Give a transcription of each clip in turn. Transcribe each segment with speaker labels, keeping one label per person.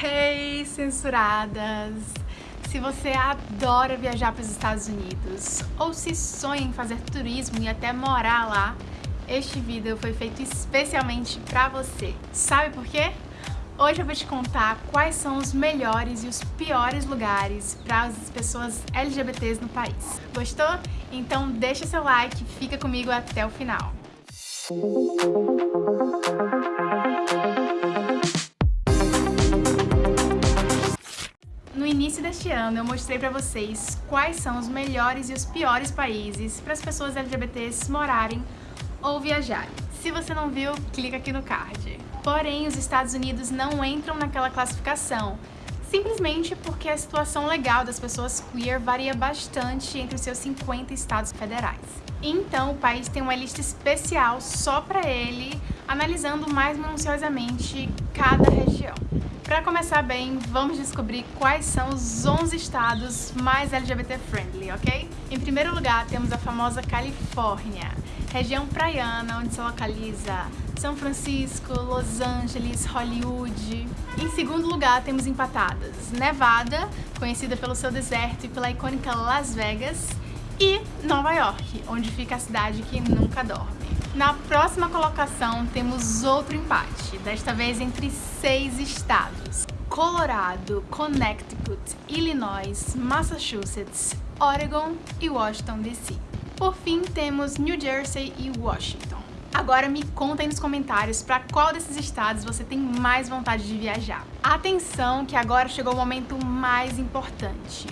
Speaker 1: Hey, censuradas! Se você adora viajar para os Estados Unidos ou se sonha em fazer turismo e até morar lá, este vídeo foi feito especialmente para você. Sabe por quê? Hoje eu vou te contar quais são os melhores e os piores lugares para as pessoas LGBTs no país. Gostou? Então deixa seu like e fica comigo até o final. No início deste ano eu mostrei para vocês quais são os melhores e os piores países para as pessoas LGBTs morarem ou viajarem. Se você não viu, clica aqui no card. Porém, os Estados Unidos não entram naquela classificação, simplesmente porque a situação legal das pessoas queer varia bastante entre os seus 50 estados federais. Então, o país tem uma lista especial só para ele, analisando mais minuciosamente cada região. Para começar bem, vamos descobrir quais são os 11 estados mais LGBT friendly, ok? Em primeiro lugar, temos a famosa Califórnia, região praiana onde se localiza São Francisco, Los Angeles, Hollywood. Em segundo lugar, temos empatadas Nevada, conhecida pelo seu deserto e pela icônica Las Vegas, e Nova York, onde fica a cidade que nunca dorme. Na próxima colocação temos outro empate, desta vez entre seis estados. Colorado, Connecticut, Illinois, Massachusetts, Oregon e Washington DC. Por fim, temos New Jersey e Washington. Agora me conta aí nos comentários para qual desses estados você tem mais vontade de viajar. Atenção que agora chegou o momento mais importante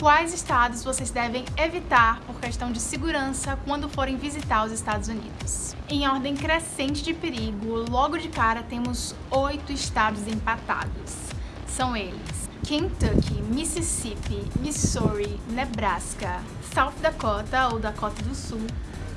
Speaker 1: quais estados vocês devem evitar por questão de segurança quando forem visitar os Estados Unidos. Em ordem crescente de perigo, logo de cara temos oito estados empatados. São eles Kentucky, Mississippi, Missouri, Nebraska, South Dakota ou Dakota do Sul,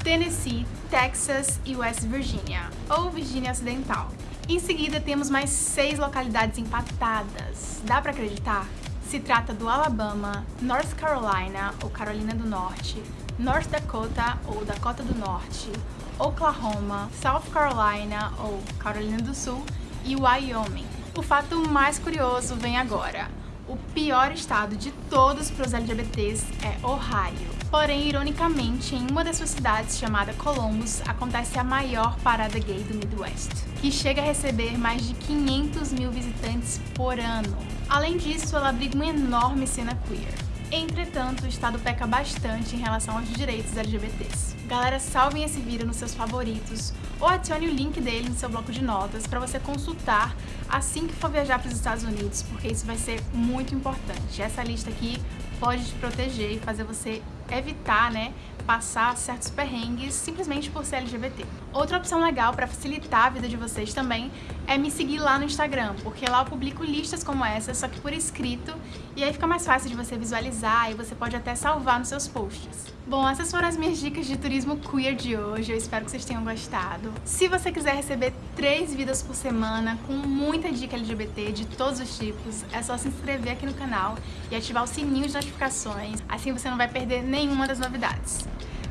Speaker 1: Tennessee, Texas e West Virginia, ou Virgínia Ocidental. Em seguida temos mais seis localidades empatadas. Dá para acreditar? Se trata do Alabama, North Carolina ou Carolina do Norte, North Dakota ou Dakota do Norte, Oklahoma, South Carolina ou Carolina do Sul e Wyoming. O fato mais curioso vem agora. O pior estado de todos para os LGBTs é Ohio. Porém, ironicamente, em uma das suas cidades, chamada Columbus, acontece a maior parada gay do Midwest, que chega a receber mais de 500 mil visitantes por ano. Além disso, ela abriga uma enorme cena queer. Entretanto, o Estado peca bastante em relação aos direitos LGBTs. Galera, salvem esse vídeo nos seus favoritos ou adicione o link dele no seu bloco de notas para você consultar assim que for viajar para os Estados Unidos, porque isso vai ser muito importante. Essa lista aqui pode te proteger e fazer você evitar, né, passar certos perrengues simplesmente por ser LGBT. Outra opção legal para facilitar a vida de vocês também é me seguir lá no Instagram, porque lá eu publico listas como essa, só que por escrito, e aí fica mais fácil de você visualizar e você pode até salvar nos seus posts. Bom, essas foram as minhas dicas de turismo queer de hoje, eu espero que vocês tenham gostado. Se você quiser receber três vídeos por semana com muita dica LGBT de todos os tipos, é só se inscrever aqui no canal e ativar o sininho de notificações, assim você não vai perder nenhuma das novidades.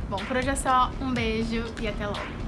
Speaker 1: Bom, por hoje é só, um beijo e até logo!